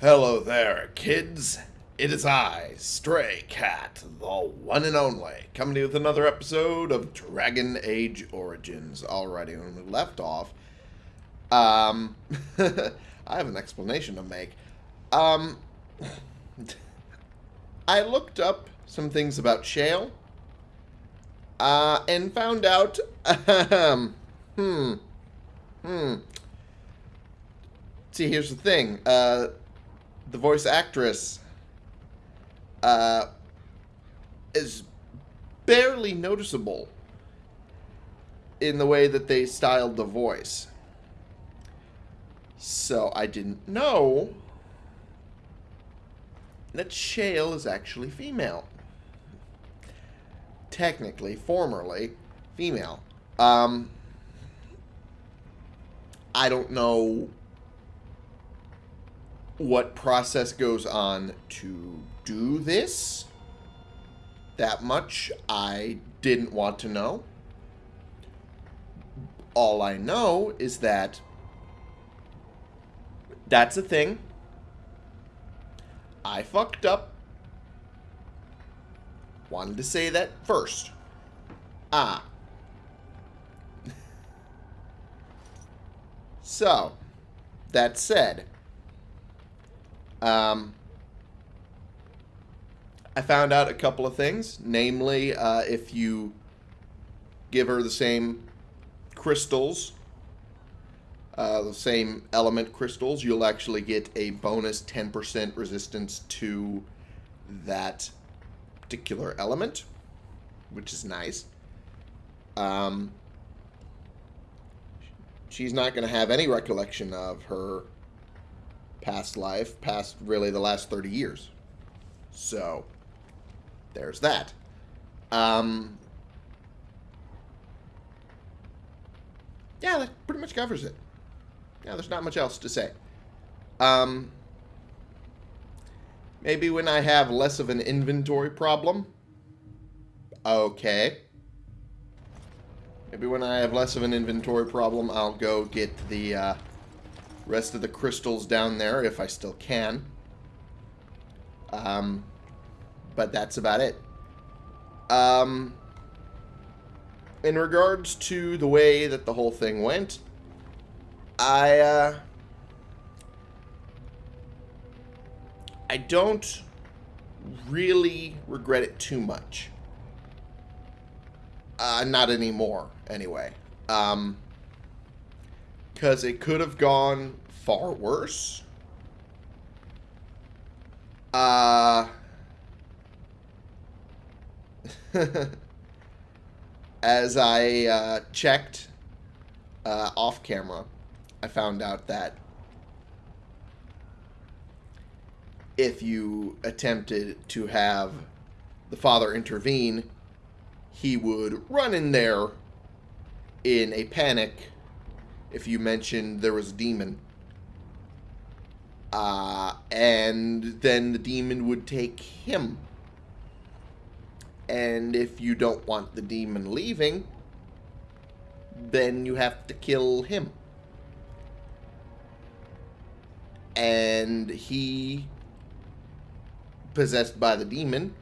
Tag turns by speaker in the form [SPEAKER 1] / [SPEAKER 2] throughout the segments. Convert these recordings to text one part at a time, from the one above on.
[SPEAKER 1] Hello there, kids. It is I, Stray Cat, the one and only, coming to you with another episode of Dragon Age Origins. Alrighty, when we left off, um, I have an explanation to make. Um, I looked up some things about Shale, uh, and found out, um, hmm, hmm. See, here's the thing, uh, the voice actress uh, is barely noticeable in the way that they styled the voice. So I didn't know that Shale is actually female. Technically, formerly, female. Um, I don't know what process goes on to do this. That much I didn't want to know. All I know is that that's a thing. I fucked up. Wanted to say that first. Ah. so, that said, um, I found out a couple of things. Namely, uh, if you give her the same crystals, uh, the same element crystals, you'll actually get a bonus 10% resistance to that particular element, which is nice. Um, she's not going to have any recollection of her past life, past really the last 30 years. So, there's that. Um, yeah, that pretty much covers it. Yeah, there's not much else to say. Um, maybe when I have less of an inventory problem. Okay. Maybe when I have less of an inventory problem, I'll go get the, uh, rest of the crystals down there if I still can. Um, but that's about it. Um, in regards to the way that the whole thing went, I, uh, I don't really regret it too much. Uh, not anymore, anyway. Um, because it could have gone far worse. Uh... as I uh, checked uh, off camera, I found out that if you attempted to have the father intervene, he would run in there in a panic if you mentioned there was a demon. Uh, and then the demon would take him. And if you don't want the demon leaving, then you have to kill him. And he, possessed by the demon,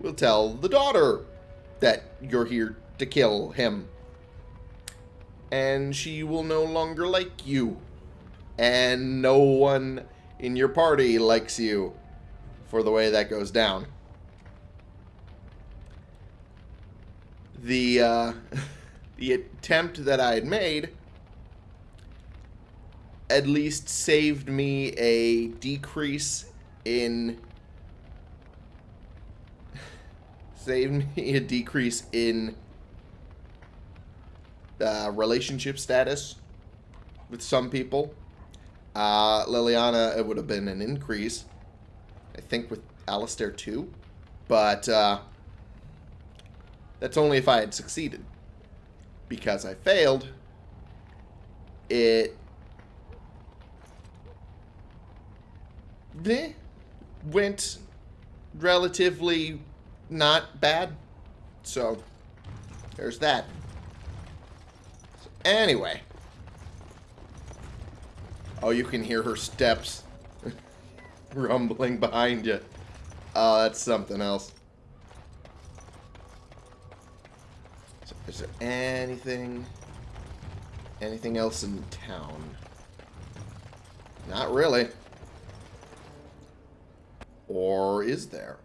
[SPEAKER 1] will tell the daughter that you're here to kill him and she will no longer like you. And no one in your party likes you for the way that goes down. The, uh, the attempt that I had made at least saved me a decrease in saved me a decrease in uh, relationship status with some people. Uh, Leliana, it would have been an increase. I think with Alistair too. But uh, that's only if I had succeeded. Because I failed, it went relatively not bad. So, there's that. Anyway. Oh, you can hear her steps. rumbling behind you. Oh, that's something else. So is there anything... Anything else in town? Not really. Or is there?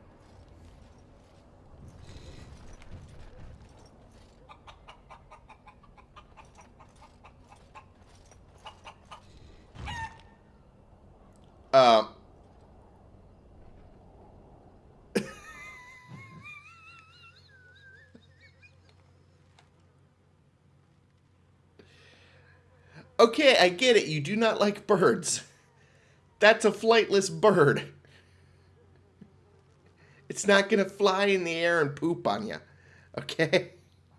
[SPEAKER 1] Uh, okay, I get it. You do not like birds. That's a flightless bird. It's not going to fly in the air and poop on you. Okay?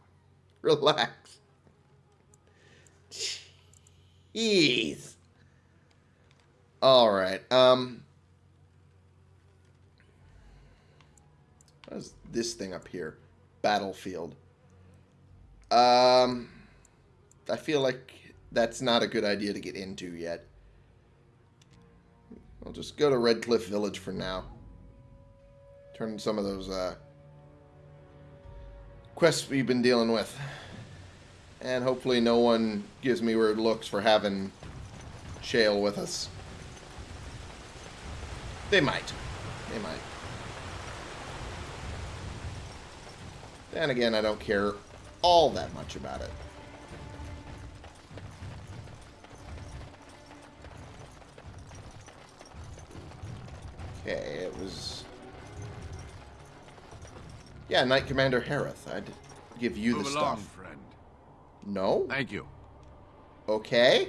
[SPEAKER 1] Relax. Jeez. All right. Um. What is this thing up here? Battlefield. Um. I feel like that's not a good idea to get into yet. I'll just go to Redcliffe Village for now. Turn some of those uh, quests we've been dealing with. And hopefully no one gives me weird looks for having Shale with us. They might. They might. Then again, I don't care all that much about it. Okay, it was... Yeah, Knight Commander Harith. I'd give you
[SPEAKER 2] Move
[SPEAKER 1] the
[SPEAKER 2] along,
[SPEAKER 1] stuff.
[SPEAKER 2] friend.
[SPEAKER 1] No?
[SPEAKER 2] Thank you.
[SPEAKER 1] Okay.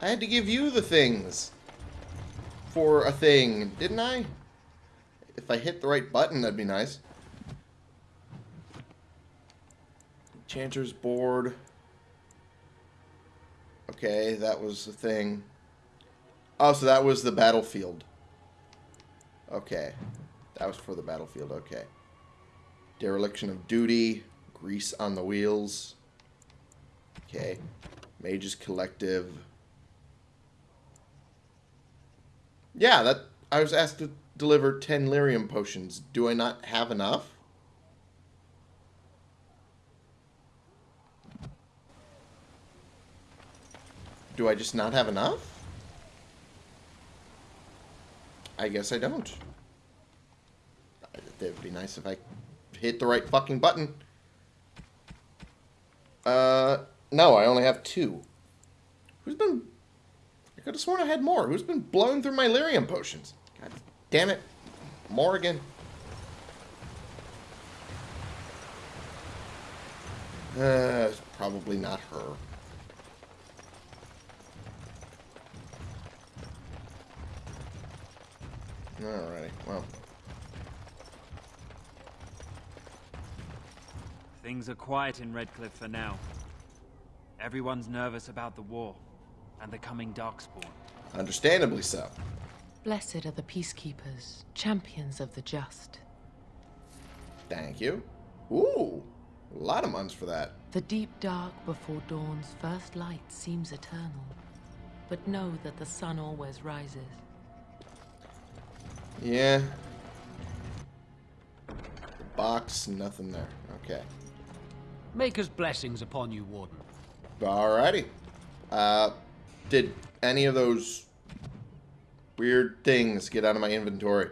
[SPEAKER 1] I had to give you the things. For a thing, didn't I? If I hit the right button, that'd be nice. Enchanter's board. Okay, that was the thing. Oh, so that was the battlefield. Okay. That was for the battlefield, okay. Dereliction of duty. Grease on the wheels. Okay. Mages Collective. Yeah, that I was asked to deliver 10 lyrium potions. Do I not have enough? Do I just not have enough? I guess I don't. It would be nice if I hit the right fucking button. Uh, no, I only have two. Who's been... I could have sworn I had more. Who's been blowing through my lyrium potions? God damn it. Morrigan. Uh, probably not her. Alrighty, well.
[SPEAKER 3] Things are quiet in Redcliffe for now. Everyone's nervous about the war and the coming Darkspawn.
[SPEAKER 1] Understandably so.
[SPEAKER 4] Blessed are the peacekeepers, champions of the just.
[SPEAKER 1] Thank you. Ooh, a lot of months for that.
[SPEAKER 4] The deep dark before dawn's first light seems eternal. But know that the sun always rises.
[SPEAKER 1] Yeah. Box, nothing there. Okay.
[SPEAKER 5] Maker's blessings upon you, Warden.
[SPEAKER 1] Alrighty. Uh, did any of those weird things get out of my inventory?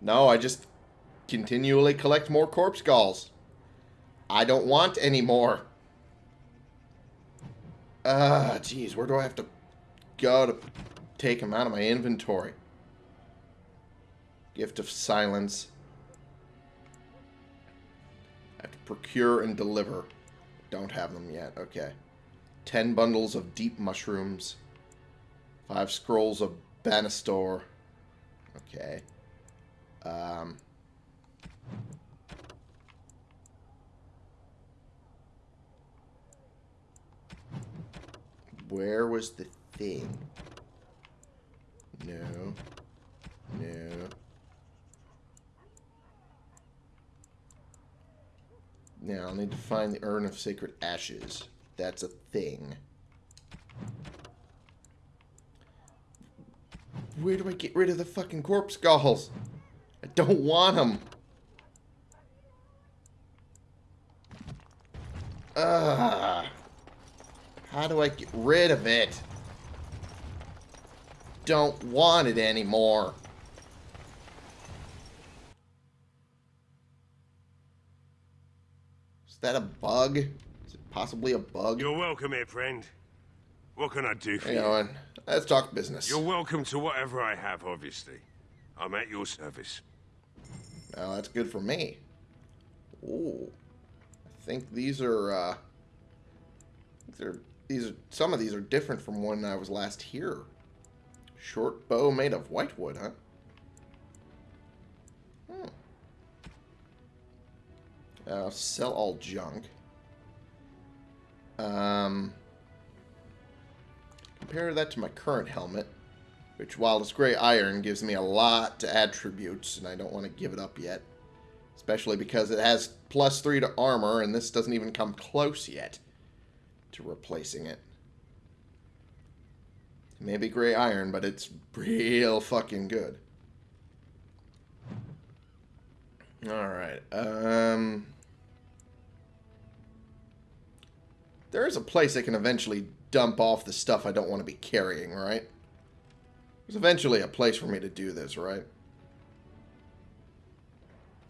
[SPEAKER 1] No, I just continually collect more corpse galls. I don't want any more. Ah, jeez, where do I have to go to take them out of my inventory? Gift of Silence. I have to procure and deliver. Don't have them yet. Okay. Ten bundles of deep mushrooms. Five scrolls of Banastor. Okay. Um. Where was the thing? No. No. Now, I'll need to find the Urn of Sacred Ashes. That's a thing. Where do I get rid of the fucking corpse skulls? I don't want them. Ugh. How do I get rid of it? Don't want it anymore. Is that a bug? Is it possibly a bug?
[SPEAKER 2] You're welcome here, friend. What can I do for
[SPEAKER 1] Hang
[SPEAKER 2] you?
[SPEAKER 1] on. Let's talk business.
[SPEAKER 2] You're welcome to whatever I have, obviously. I'm at your service.
[SPEAKER 1] Oh, that's good for me. Ooh. I think these are, uh... These are, these are, some of these are different from when I was last here. Short bow made of whitewood, huh? Uh, sell all junk. Um... Compare that to my current helmet which while it's gray iron gives me a lot to attributes and I don't want to give it up yet. Especially because it has plus 3 to armor and this doesn't even come close yet to replacing it. Maybe gray iron but it's real fucking good. Alright um there is a place I can eventually dump off the stuff I don't want to be carrying right there's eventually a place for me to do this, right?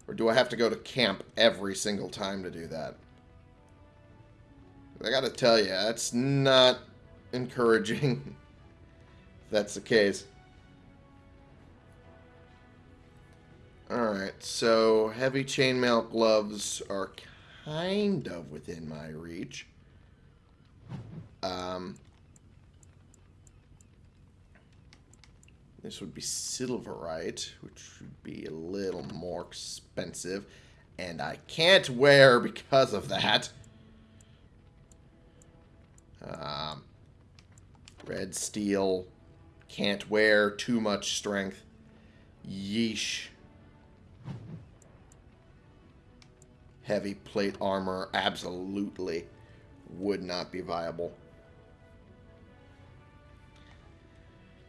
[SPEAKER 1] Or do I have to go to camp every single time to do that? I gotta tell you, that's not encouraging. if that's the case. Alright, so heavy chainmail gloves are kind of within my reach. Um, This would be silverite, which would be a little more expensive. And I can't wear because of that. Um, red steel. Can't wear too much strength. Yeesh. Heavy plate armor, absolutely would not be viable.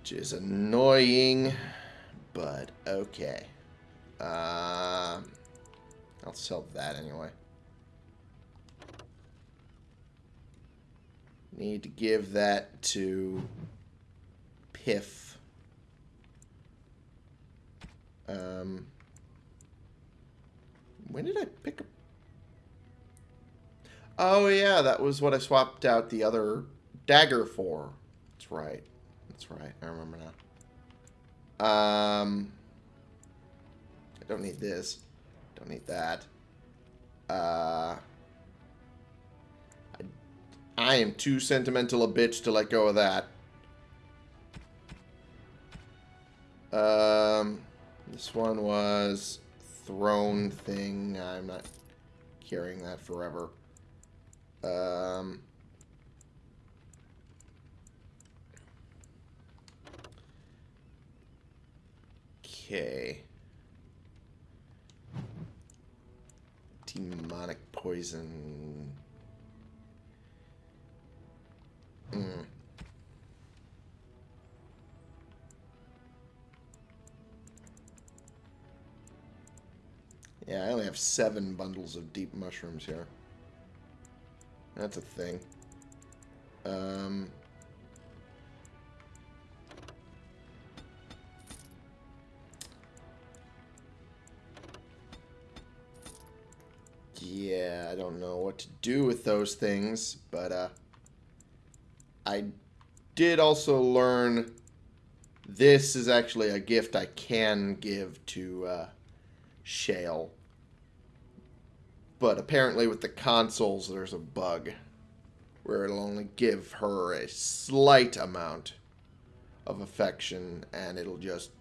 [SPEAKER 1] Which is annoying, but okay. Um, I'll sell that anyway. Need to give that to Piff. Um, when did I pick up? Oh yeah, that was what I swapped out the other dagger for. That's right. That's right. I remember now. Um, I don't need this. Don't need that. Uh, I, I am too sentimental a bitch to let go of that. Um, this one was throne thing. I'm not carrying that forever. Um, okay. Demonic poison. Mm. Yeah, I only have seven bundles of deep mushrooms here. That's a thing. Um, yeah, I don't know what to do with those things, but uh, I did also learn this is actually a gift I can give to uh, Shale. But apparently with the consoles, there's a bug where it'll only give her a slight amount of affection and it'll just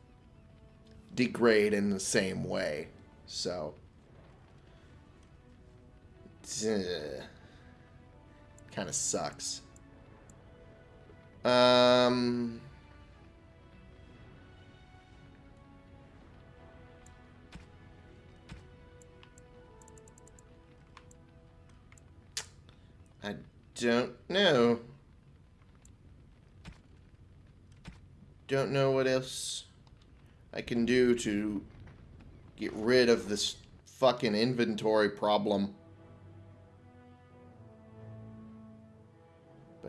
[SPEAKER 1] degrade in the same way. So, kind of sucks. Um, I don't know. don't know what else I can do to get rid of this fucking inventory problem.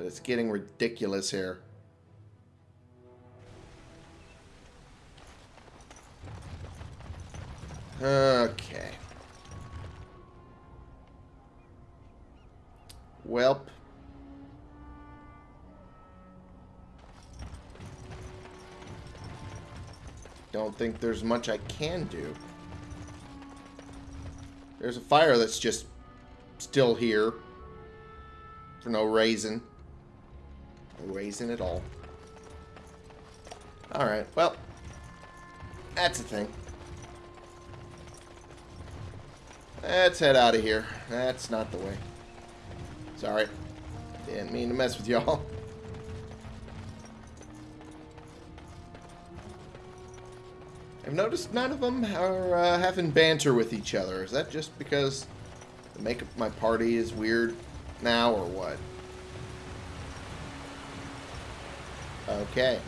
[SPEAKER 1] But it's getting ridiculous here. Okay. Welp. Don't think there's much I can do. There's a fire that's just still here. For no reason. Reason at all. Alright, well. That's a thing. Let's head out of here. That's not the way. Sorry. Didn't mean to mess with y'all. I've noticed none of them are uh, having banter with each other. Is that just because the makeup of my party is weird now, or what? Okay.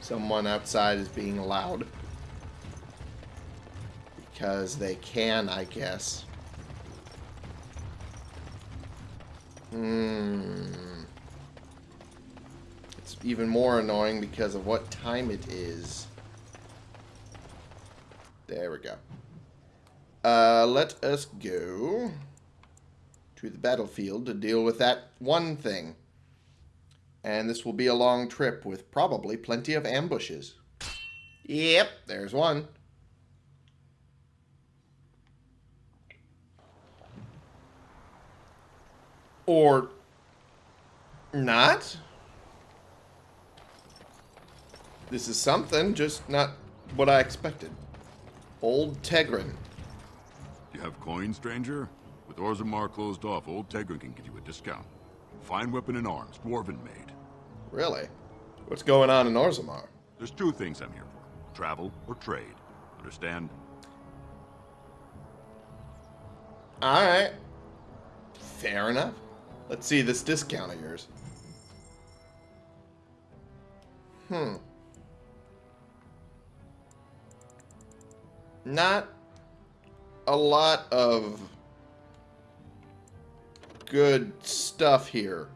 [SPEAKER 1] Someone outside is being loud. Because they can, I guess. Hmm. It's even more annoying because of what time it is. There we go. Uh, let us go to the battlefield to deal with that one thing. And this will be a long trip with probably plenty of ambushes. Yep, there's one. Or not. This is something, just not what I expected. Old Tegrin.
[SPEAKER 6] You have coin, stranger? With Orzammar closed off, Old Tegrin can give you a discount. Fine weapon and arms, dwarven made.
[SPEAKER 1] Really? What's going on in Orzammar?
[SPEAKER 6] There's two things I'm here for. Travel or trade. Understand?
[SPEAKER 1] Alright. Fair enough. Let's see this discount of yours. Hmm. Not a lot of good stuff here.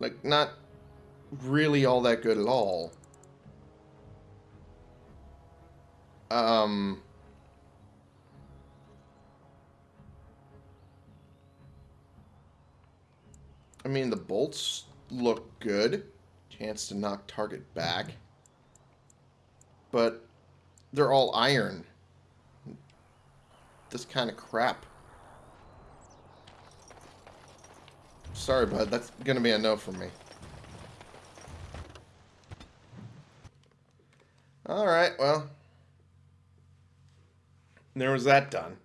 [SPEAKER 1] Like, not really all that good at all. Um... I mean, the bolts look good. Chance to knock target back. But they're all iron. This kind of crap. Sorry, bud. That's going to be a no from me. Alright, well. There was that done.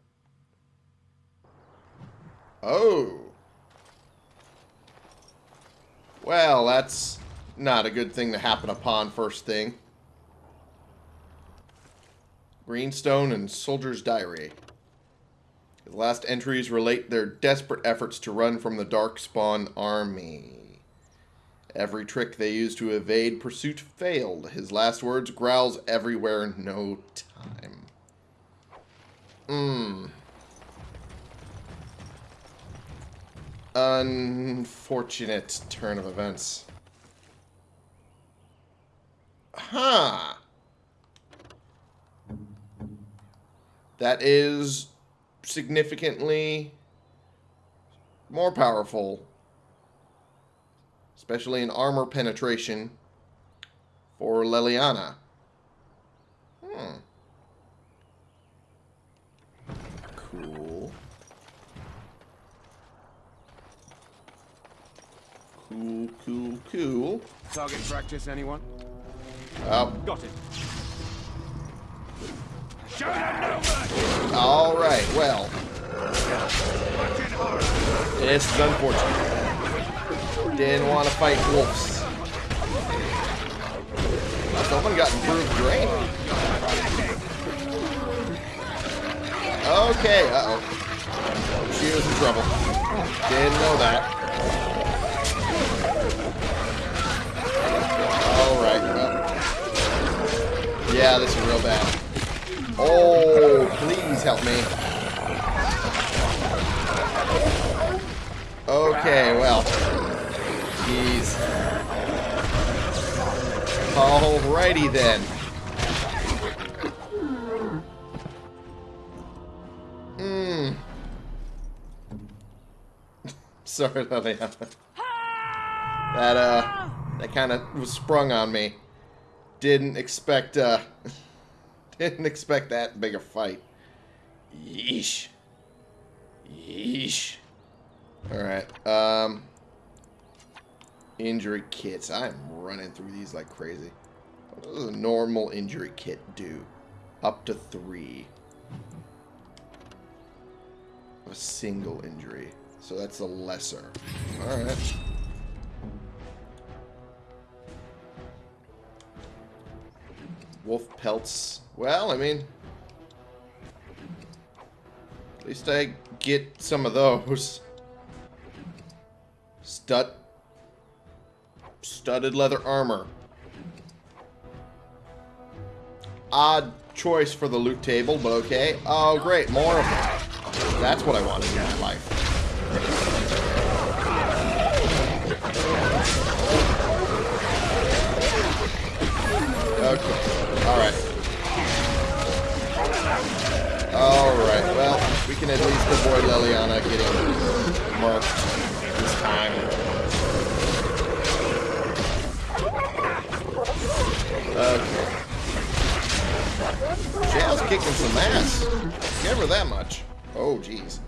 [SPEAKER 1] Oh. Well, that's not a good thing to happen upon first thing. Greenstone and Soldier's Diary. The last entries relate their desperate efforts to run from the Darkspawn army. Every trick they used to evade pursuit failed. His last words, growls everywhere, no time. Mmm. Unfortunate turn of events. Huh. That is significantly more powerful. Especially in armor penetration for Leliana. Hmm. Cool. Cool, cool, cool.
[SPEAKER 2] Target practice, anyone?
[SPEAKER 1] Oh,
[SPEAKER 2] Got it.
[SPEAKER 1] All right. Well, this is unfortunate. Didn't want to fight wolves. Someone got improved drain. Okay. Uh oh. HQ is in trouble. Didn't know that. Alright, well. Yeah, this is real bad. Oh, please help me. Okay, well. Jeez. Alrighty then. Hmm. Sorry, Leliana. That, uh, that kind of was sprung on me. Didn't expect, uh, didn't expect that big a fight. Yeesh. Yeesh. Alright, um, injury kits. I'm running through these like crazy. What does a normal injury kit do? Up to three. A single injury. So that's the lesser. Alright. Wolf pelts. Well, I mean... At least I get some of those. Stud... Studded leather armor. Odd choice for the loot table, but okay. Oh, great. More of them. That's what I wanted in my life. Alright, well, we can at least avoid Leliana getting marked this time. Okay. Shale's kicking some ass. Give her that much. Oh, jeez.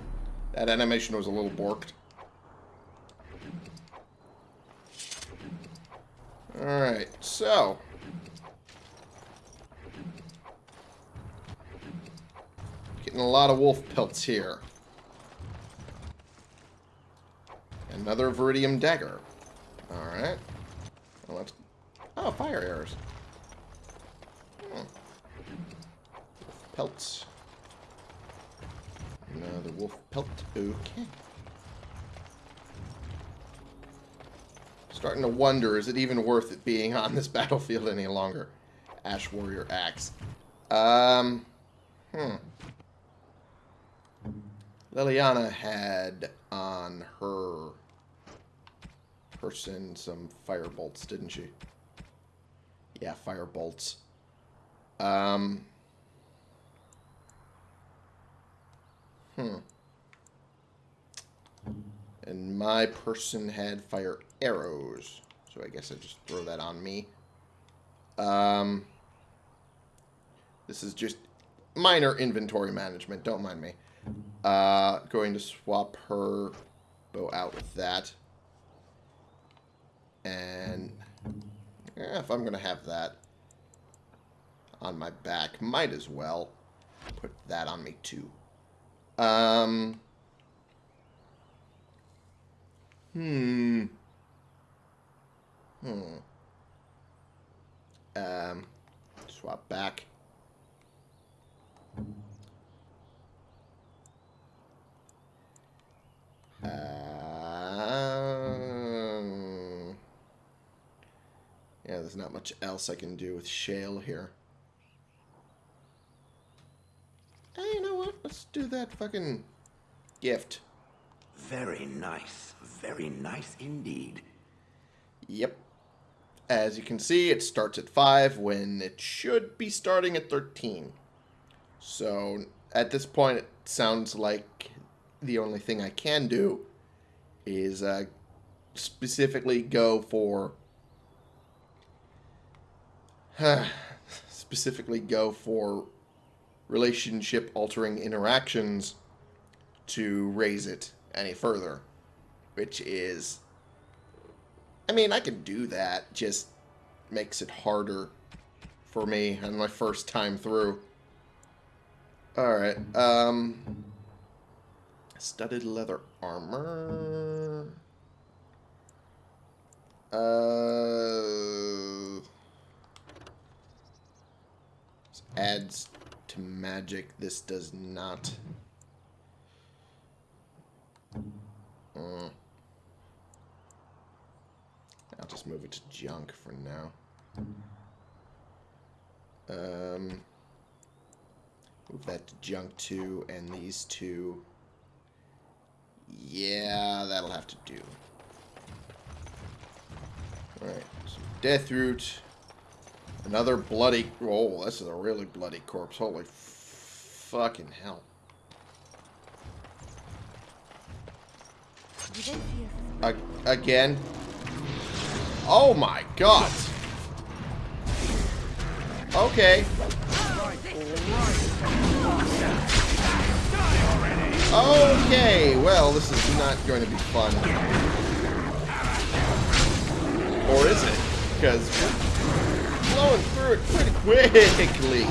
[SPEAKER 1] That animation was a little borked. Alright, so. Getting a lot of wolf pelts here. Another Veridium dagger. Alright. Well. Oh, fire arrows. Hmm. Pelts. Another wolf pelt. Okay. Starting to wonder, is it even worth it being on this battlefield any longer? Ash Warrior Axe. Um, hmm. Leliana had on her person some fire bolts, didn't she? Yeah, fire bolts. Um. Hmm. And my person had fire arrows. So I guess I just throw that on me. Um. This is just minor inventory management. Don't mind me. Uh, going to swap her bow out with that. And yeah, if I'm going to have that on my back, might as well put that on me too. Um. Hmm. Hmm. Um. Swap back. Um, yeah, there's not much else I can do with Shale here. Hey, you know what? Let's do that fucking gift.
[SPEAKER 7] Very nice. Very nice indeed.
[SPEAKER 1] Yep. As you can see, it starts at 5 when it should be starting at 13. So, at this point, it sounds like the only thing I can do is uh, specifically go for specifically go for relationship altering interactions to raise it any further which is I mean I can do that just makes it harder for me on my first time through. All right um Studded leather armor. Uh, adds to magic. This does not. Mm. I'll just move it to junk for now. Um, move that to junk two, and these two. Yeah, that'll have to do. Alright, so death root. Another bloody. Oh, this is a really bloody corpse. Holy fucking hell. Ag again? Oh my god! Okay. Okay, well, this is not going to be fun. Or is it? Because we're blowing through it pretty quickly.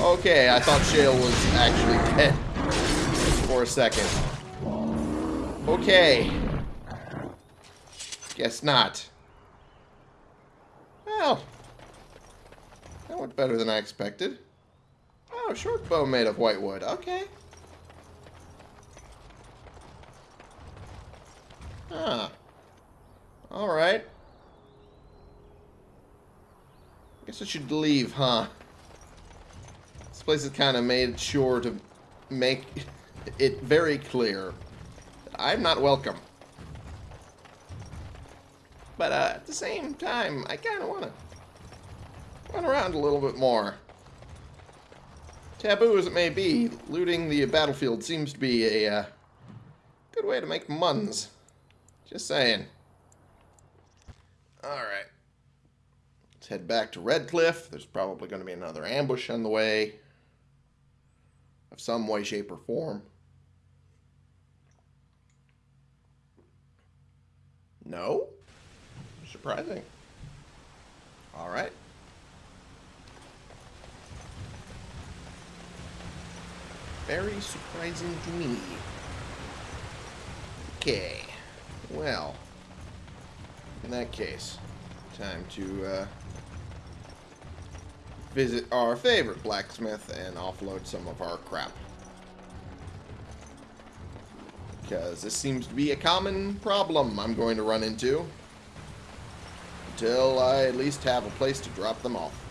[SPEAKER 1] Okay, I thought Shale was actually dead for a second. Okay. Guess not. Well, that went better than I expected. Oh, short bow made of white wood. Okay. Ah. Alright. Guess I should leave, huh? This place has kind of made sure to make it very clear I'm not welcome. But uh, at the same time, I kind of want to run around a little bit more. Taboo as it may be, looting the battlefield seems to be a uh, good way to make muns. Just saying. Alright. Let's head back to Redcliffe. There's probably going to be another ambush on the way. Of some way, shape, or form. No? Surprising. Alright. Very surprising to me. Okay. Well, in that case, time to uh, visit our favorite blacksmith and offload some of our crap. Because this seems to be a common problem I'm going to run into. Until I at least have a place to drop them off.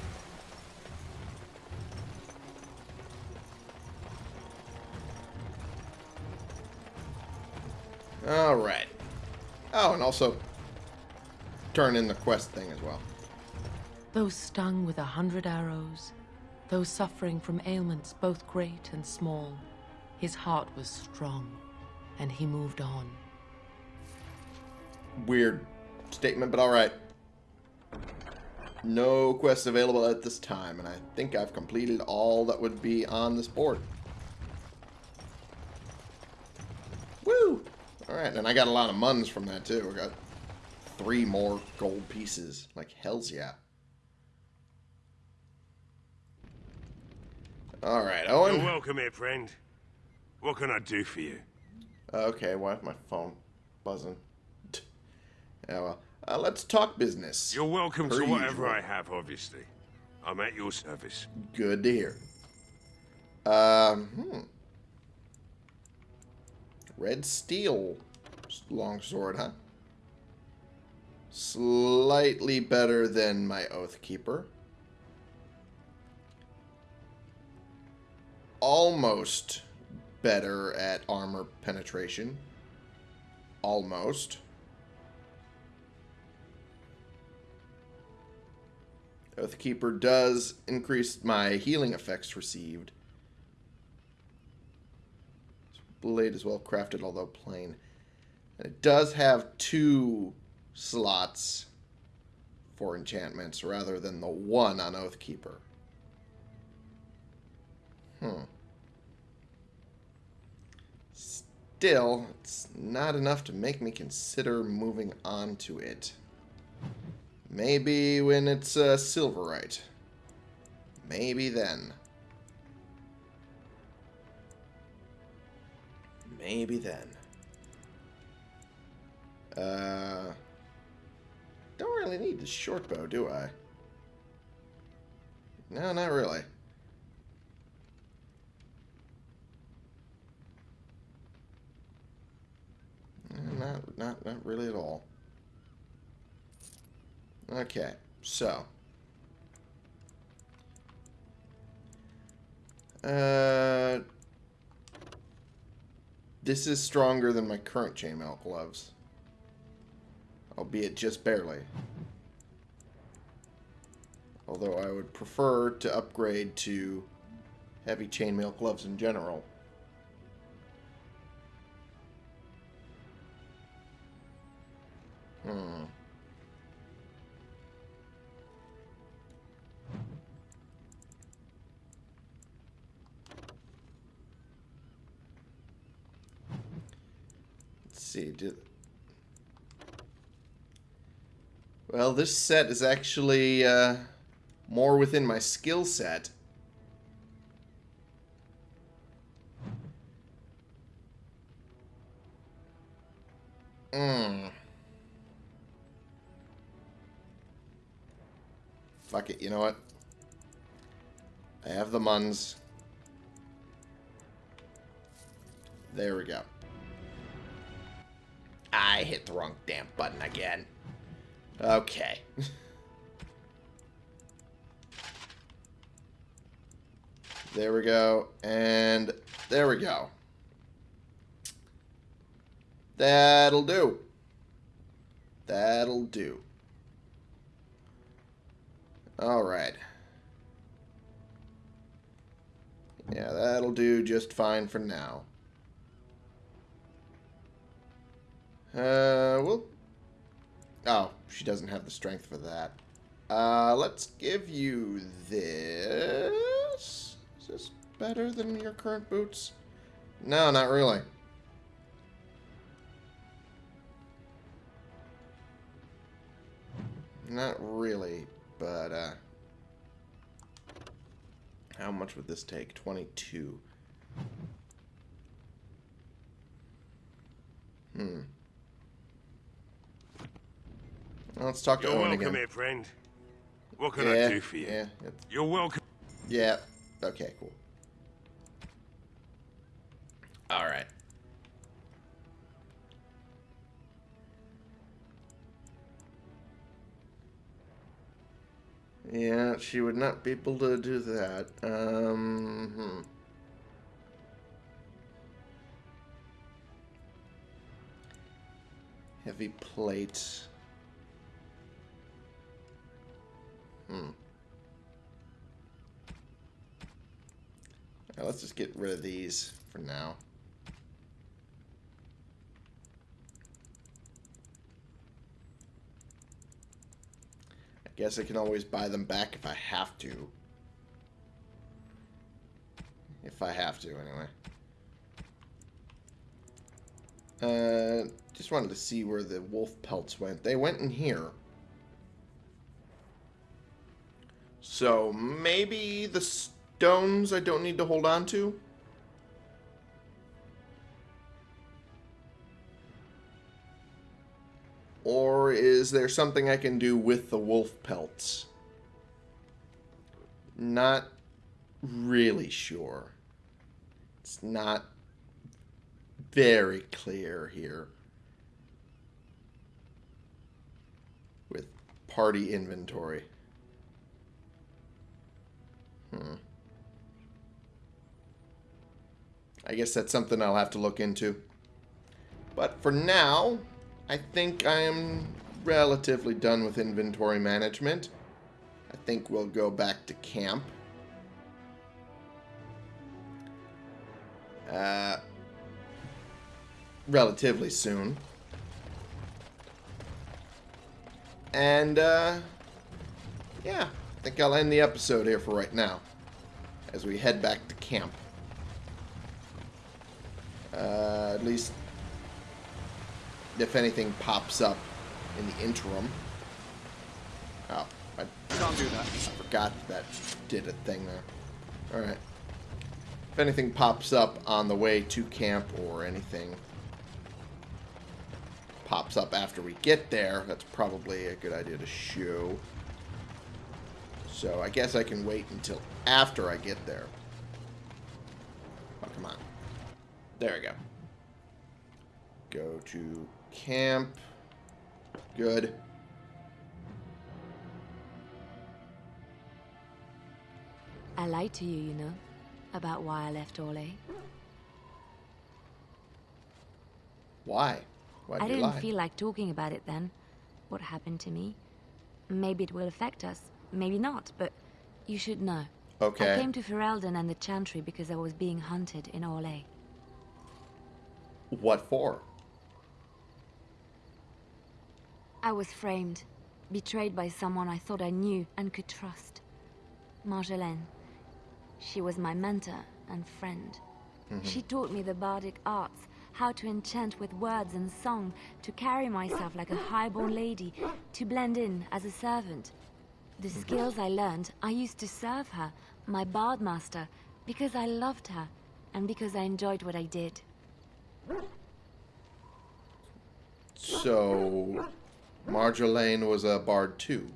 [SPEAKER 1] Also turn in the quest thing as well.
[SPEAKER 4] Those stung with a hundred arrows, those suffering from ailments both great and small, his heart was strong, and he moved on.
[SPEAKER 1] Weird statement, but alright. No quests available at this time, and I think I've completed all that would be on this board. Alright, and I got a lot of muns from that too. I got three more gold pieces. Like, hells yeah. Alright, Owen.
[SPEAKER 2] You're welcome here, friend. What can I do for you?
[SPEAKER 1] Okay, why is my phone buzzing? Yeah, well, uh, let's talk business.
[SPEAKER 2] You're welcome to whatever
[SPEAKER 1] usual.
[SPEAKER 2] I have, obviously. I'm at your service.
[SPEAKER 1] Good to hear. Um, hmm. Red steel longsword, huh? Slightly better than my Oathkeeper. Almost better at armor penetration. Almost. Oathkeeper does increase my healing effects received. Blade is well crafted, although plain. And it does have two slots for enchantments rather than the one on Oathkeeper. Hmm. Still, it's not enough to make me consider moving on to it. Maybe when it's uh, Silverite. Maybe then. Maybe then. Uh, don't really need the short bow, do I? No, not really. Not, not not really at all. Okay, so. Uh, this is stronger than my current chainmail gloves. Albeit just barely. Although I would prefer to upgrade to heavy chainmail gloves in general. Hmm. See. Did... Well, this set is actually uh, more within my skill set. Hmm. Fuck it, you know what? I have the muns. There we go. I hit the wrong damn button again. Okay. there we go. And there we go. That'll do. That'll do. Alright. Yeah, that'll do just fine for now. Uh, well... Oh, she doesn't have the strength for that. Uh, let's give you this. Is this better than your current boots? No, not really. Not really, but, uh... How much would this take? 22. Hmm. Well, let's talk to
[SPEAKER 2] You're
[SPEAKER 1] Owen
[SPEAKER 2] welcome
[SPEAKER 1] again.
[SPEAKER 2] here, friend. What can
[SPEAKER 1] yeah,
[SPEAKER 2] I do for you?
[SPEAKER 1] yeah, it's-
[SPEAKER 2] You're welcome.
[SPEAKER 1] yeah. Okay, cool. All right. Yeah, she would not be able to do that. Um, hmm. Heavy plates. Hmm. Let's just get rid of these for now. I guess I can always buy them back if I have to. If I have to, anyway. Uh, just wanted to see where the wolf pelts went. They went in here. So maybe the stones I don't need to hold on to? Or is there something I can do with the wolf pelts? Not really sure. It's not very clear here. With party inventory. Hmm. I guess that's something I'll have to look into. But for now, I think I am relatively done with inventory management. I think we'll go back to camp. Uh, relatively soon. And, uh, yeah, think I'll end the episode here for right now. As we head back to camp. Uh, at least if anything pops up in the interim. Oh, I
[SPEAKER 5] Can't do that.
[SPEAKER 1] I forgot that did a thing there. Alright. If anything pops up on the way to camp or anything pops up after we get there, that's probably a good idea to show. So I guess I can wait until after I get there. Oh, come on. There we go. Go to camp. Good.
[SPEAKER 8] I lied to you, you know, about why I left Orlais.
[SPEAKER 1] Why? Why
[SPEAKER 8] I
[SPEAKER 1] did you
[SPEAKER 8] didn't feel like talking about it then. What happened to me. Maybe it will affect us, maybe not, but you should know.
[SPEAKER 1] Okay.
[SPEAKER 8] I came to Ferelden and the Chantry because I was being hunted in Orlais.
[SPEAKER 1] What for?
[SPEAKER 8] I was framed, betrayed by someone I thought I knew and could trust. Marjolaine. She was my mentor and friend. Mm-hmm. She taught me the bardic arts, how to enchant with words and song, to carry myself like a highborn lady, to blend in as a servant. The skills I learned, I used to serve her, my bard master, because I loved her, and because I enjoyed what I did.
[SPEAKER 1] So, Marjolaine was a bard too.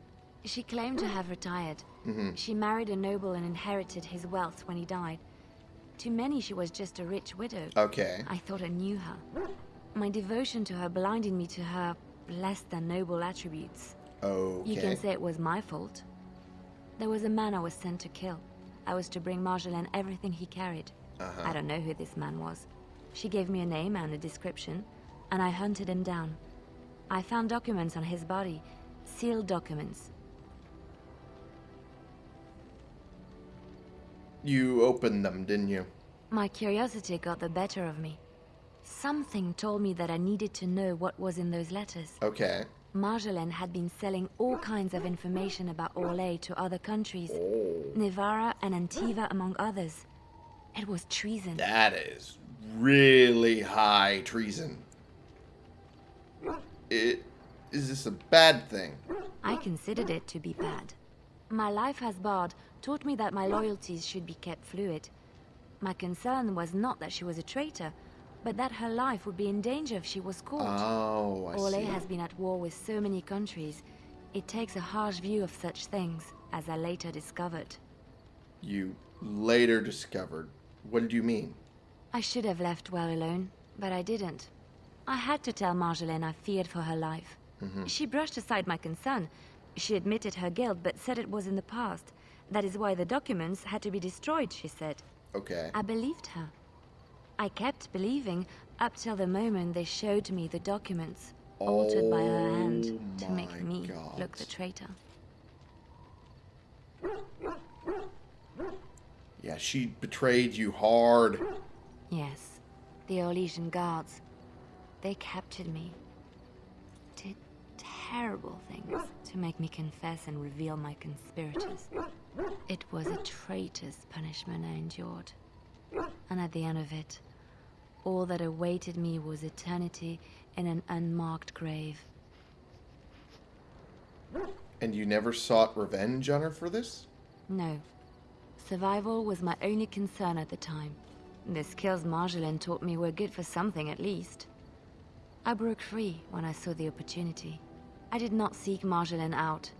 [SPEAKER 8] She claimed to have retired. Mm-hmm. She married a noble and inherited his wealth when he died. To many, she was just a rich widow.
[SPEAKER 1] Okay.
[SPEAKER 8] I thought I knew her. My devotion to her blinded me to her less than noble attributes.
[SPEAKER 1] Okay.
[SPEAKER 8] You can say it was my fault. There was a man I was sent to kill. I was to bring Marjolaine everything he carried. Uh-huh. I don't know who this man was. She gave me a name and a description, and I hunted him down. I found documents on his body, sealed documents.
[SPEAKER 1] You opened them, didn't you?
[SPEAKER 8] My curiosity got the better of me. Something told me that I needed to know what was in those letters.
[SPEAKER 1] Okay.
[SPEAKER 8] Marjolaine had been selling all kinds of information about Orlais to other countries, Nevarra and Antiva among others. It was treason.
[SPEAKER 1] That is really high treason. It is this a bad thing?
[SPEAKER 8] I considered it to be bad. My life as Bard taught me that my loyalties should be kept fluid. My concern was not that she was a traitor, but that her life would be in danger if she was caught.
[SPEAKER 1] Oh, I
[SPEAKER 8] Orlais
[SPEAKER 1] see.
[SPEAKER 8] has been at war with so many countries. It takes a harsh view of such things, as I later discovered.
[SPEAKER 1] You later discovered. What did you mean?
[SPEAKER 8] I should have left well alone, but I didn't. I had to tell Marjolaine I feared for her life. Mm-hmm. She brushed aside my concern. She admitted her guilt, but said it was in the past. That is why the documents had to be destroyed, she said.
[SPEAKER 1] Okay.
[SPEAKER 8] I believed her. I kept believing up till the moment they showed me the documents, altered by her oh hand
[SPEAKER 1] Oh
[SPEAKER 8] to make me
[SPEAKER 1] God.
[SPEAKER 8] look the traitor.
[SPEAKER 1] Yeah, she betrayed you hard.
[SPEAKER 8] Yes, the Orlesian guards. They captured me. Did terrible things to make me confess and reveal my conspirators. It was a traitor's punishment I endured. And at the end of it, all that awaited me was eternity in an unmarked grave.
[SPEAKER 1] And you never sought revenge on her for this?
[SPEAKER 8] No. Survival was my only concern at the time. The skills Marjolaine taught me were good for something at least. I broke free when I saw the opportunity. I did not seek Marjolaine out.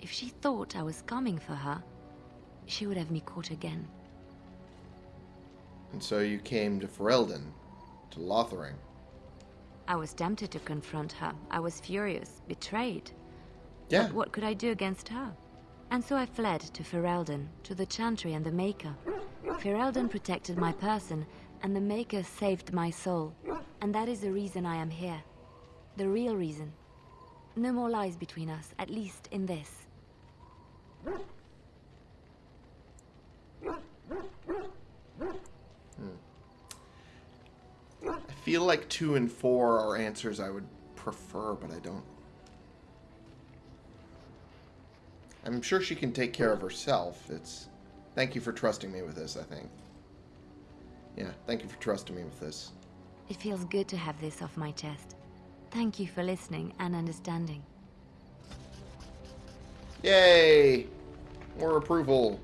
[SPEAKER 8] If she thought I was coming for her, she would have me caught again.
[SPEAKER 1] And so you came to Ferelden, to Lothering.
[SPEAKER 8] I was tempted to confront her. I was furious, betrayed.
[SPEAKER 1] Yeah.
[SPEAKER 8] But what could I do against her? And so I fled to Ferelden, to the Chantry and the Maker. Ferelden protected my person, and the Maker saved my soul. And that is the reason I am here. The real reason. No more lies between us, at least in this.
[SPEAKER 1] I feel like two and four are answers I would prefer, but I don't. I'm sure she can take care of herself. It's. Thank you for trusting me with this, I think. Yeah, thank you for trusting me with this.
[SPEAKER 8] It feels good to have this off my chest. Thank you for listening and understanding.
[SPEAKER 1] Yay! More approval.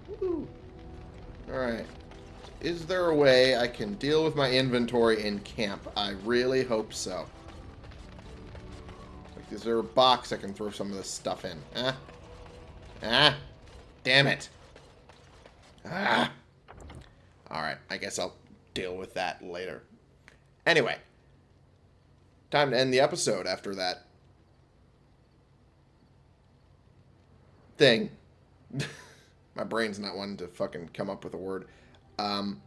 [SPEAKER 1] Alright. Is there a way I can deal with my inventory in camp? I really hope so. Like, is there a box I can throw some of this stuff in? Huh? Ah? Damn it. Ah. Alright, I guess I'll deal with that later. Anyway. time to end the episode after that thing. My brain's not wanting to fucking come up with a word. Um,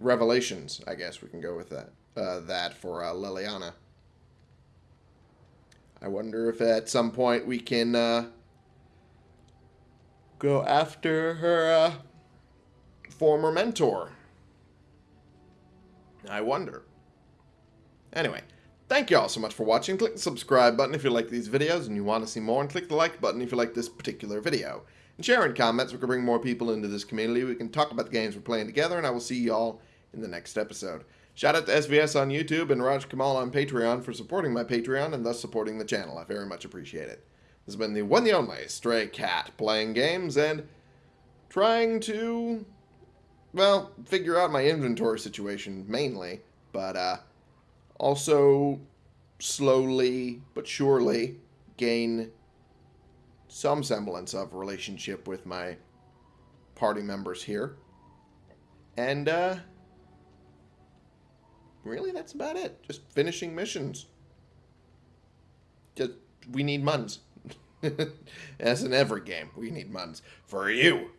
[SPEAKER 1] revelations, I guess we can go with that. Uh, that for uh, Leliana. I wonder if at some point we can uh, go after her uh, former mentor. I wonder. Anyway, thank you all so much for watching. Click the subscribe button if you like these videos and you want to see more, and click the like button if you like this particular video. And share in comments, we can bring more people into this community. We can talk about the games we're playing together, and I will see you all in the next episode. Shout out to SVS on YouTube and Raj Kamal on Patreon for supporting my Patreon and thus supporting the channel. I very much appreciate it. This has been the one the only Stray Cat playing games and trying to, well, figure out my inventory situation mainly, but uh, also slowly but surely gain some semblance of relationship with my party members here. And, uh, really, that's about it. Just finishing missions. Just, we need muns. As in every game, we need muns. For you.